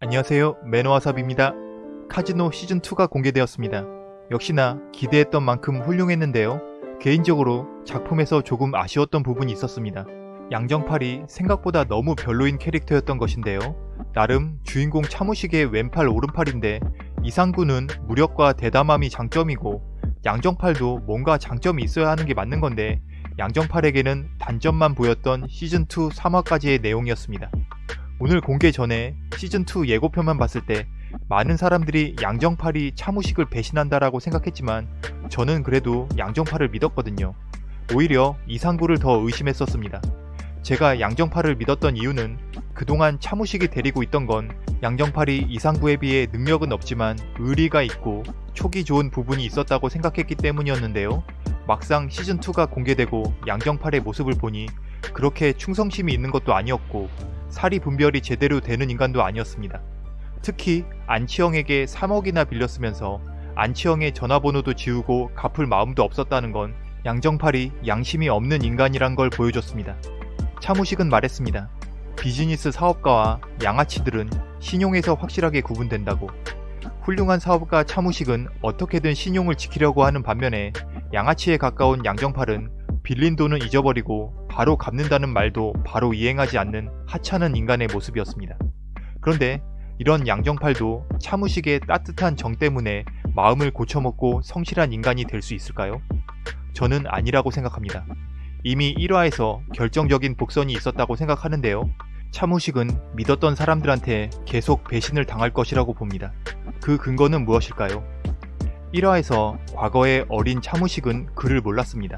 안녕하세요 매너와삽입니다. 카지노 시즌2가 공개되었습니다. 역시나 기대했던 만큼 훌륭했는데요. 개인적으로 작품에서 조금 아쉬웠던 부분이 있었습니다. 양정팔이 생각보다 너무 별로인 캐릭터였던 것인데요. 나름 주인공 차무식의 왼팔 오른팔인데 이상구는 무력과 대담함이 장점이고 양정팔도 뭔가 장점이 있어야 하는 게 맞는 건데 양정팔에게는 단점만 보였던 시즌2 3화까지의 내용이었습니다. 오늘 공개 전에 시즌2 예고편만 봤을 때 많은 사람들이 양정팔이 차무식을 배신한다라고 생각했지만 저는 그래도 양정팔을 믿었거든요. 오히려 이상구를 더 의심했었습니다. 제가 양정팔을 믿었던 이유는 그동안 차무식이 데리고 있던 건 양정팔이 이상구에 비해 능력은 없지만 의리가 있고 촉이 좋은 부분이 있었다고 생각했기 때문이었는데요. 막상 시즌2가 공개되고 양정팔의 모습을 보니 그렇게 충성심이 있는 것도 아니었고 사리 분별이 제대로 되는 인간도 아니었습니다. 특히 안치영에게 3억이나 빌렸으면서 안치영의 전화번호도 지우고 갚을 마음도 없었다는 건 양정팔이 양심이 없는 인간이란 걸 보여줬습니다. 차무식은 말했습니다. 비즈니스 사업가와 양아치들은 신용에서 확실하게 구분된다고. 훌륭한 사업가 차무식은 어떻게든 신용을 지키려고 하는 반면에 양아치에 가까운 양정팔은 빌린 돈은 잊어버리고 바로 갚는다는 말도 바로 이행하지 않는 하찮은 인간의 모습이었습니다. 그런데 이런 양정팔도 차무식의 따뜻한 정 때문에 마음을 고쳐먹고 성실한 인간이 될 수 있을까요? 저는 아니라고 생각합니다. 이미 1화에서 결정적인 복선이 있었다고 생각하는데요. 차무식은 믿었던 사람들한테 계속 배신을 당할 것이라고 봅니다. 그 근거는 무엇일까요? 1화에서 과거의 어린 차무식은 글을 몰랐습니다.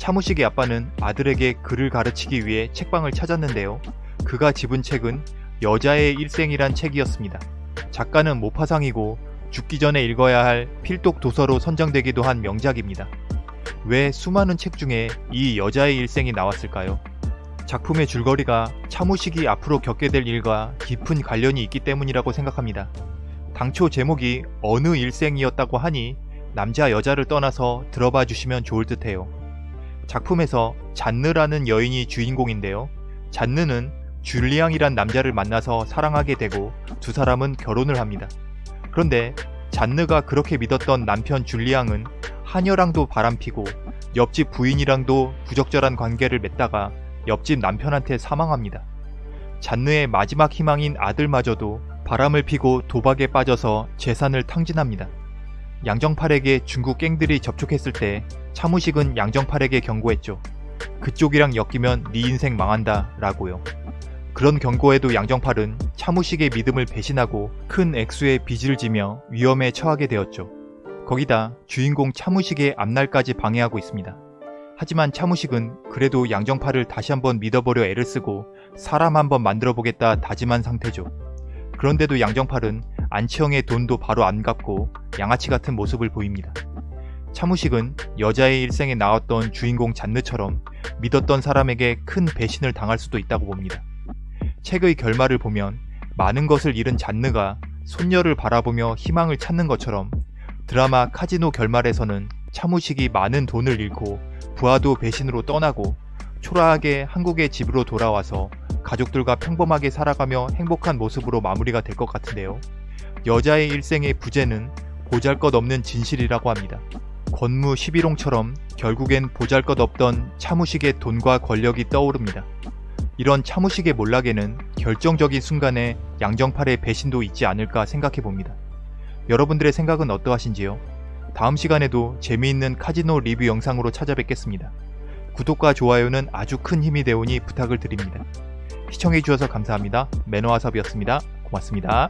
차무식의 아빠는 아들에게 글을 가르치기 위해 책방을 찾았는데요. 그가 집은 책은 여자의 일생이란 책이었습니다. 작가는 모파상이고 죽기 전에 읽어야 할 필독 도서로 선정되기도 한 명작입니다. 왜 수많은 책 중에 이 여자의 일생이 나왔을까요? 작품의 줄거리가 차무식이 앞으로 겪게 될 일과 깊은 관련이 있기 때문이라고 생각합니다. 당초 제목이 어느 일생이었다고 하니 남자 여자를 떠나서 들어봐 주시면 좋을 듯해요. 작품에서 잔느라는 여인이 주인공인데요. 잔느는 줄리앙이란 남자를 만나서 사랑하게 되고 두 사람은 결혼을 합니다. 그런데 잔느가 그렇게 믿었던 남편 줄리앙은 하녀랑도 바람피고 옆집 부인이랑도 부적절한 관계를 맺다가 옆집 남편한테 사망합니다. 잔느의 마지막 희망인 아들마저도 바람을 피고 도박에 빠져서 재산을 탕진합니다. 양정팔에게 중국 갱들이 접촉했을 때 차무식은 양정팔에게 경고했죠. 그쪽이랑 엮이면 네 인생 망한다 라고요. 그런 경고에도 양정팔은 차무식의 믿음을 배신하고 큰 액수의 빚을 지며 위험에 처하게 되었죠. 거기다 주인공 차무식의 앞날까지 방해하고 있습니다. 하지만 차무식은 그래도 양정팔을 다시 한번 믿어보려 애를 쓰고 사람 한번 만들어보겠다 다짐한 상태죠. 그런데도 양정팔은 안치영의 돈도 바로 안 갚고 양아치 같은 모습을 보입니다. 차무식은 여자의 일생에 나왔던 주인공 잔느처럼 믿었던 사람에게 큰 배신을 당할 수도 있다고 봅니다. 책의 결말을 보면 많은 것을 잃은 잔느가 손녀를 바라보며 희망을 찾는 것처럼 드라마 카지노 결말에서는 차무식이 많은 돈을 잃고 부하도 배신으로 떠나고 초라하게 한국의 집으로 돌아와서 가족들과 평범하게 살아가며 행복한 모습으로 마무리가 될 것 같은데요. 여자의 일생의 부재는 보잘것없는 진실이라고 합니다. 권무 11홍처럼 결국엔 보잘것없던 차무식의 돈과 권력이 떠오릅니다. 이런 차무식의 몰락에는 결정적인 순간에 양정팔의 배신도 있지 않을까 생각해봅니다. 여러분들의 생각은 어떠하신지요? 다음 시간에도 재미있는 카지노 리뷰 영상으로 찾아뵙겠습니다. 구독과 좋아요는 아주 큰 힘이 되오니 부탁을 드립니다. 시청해주셔서 감사합니다. 매너와섭이었습니다. 고맙습니다.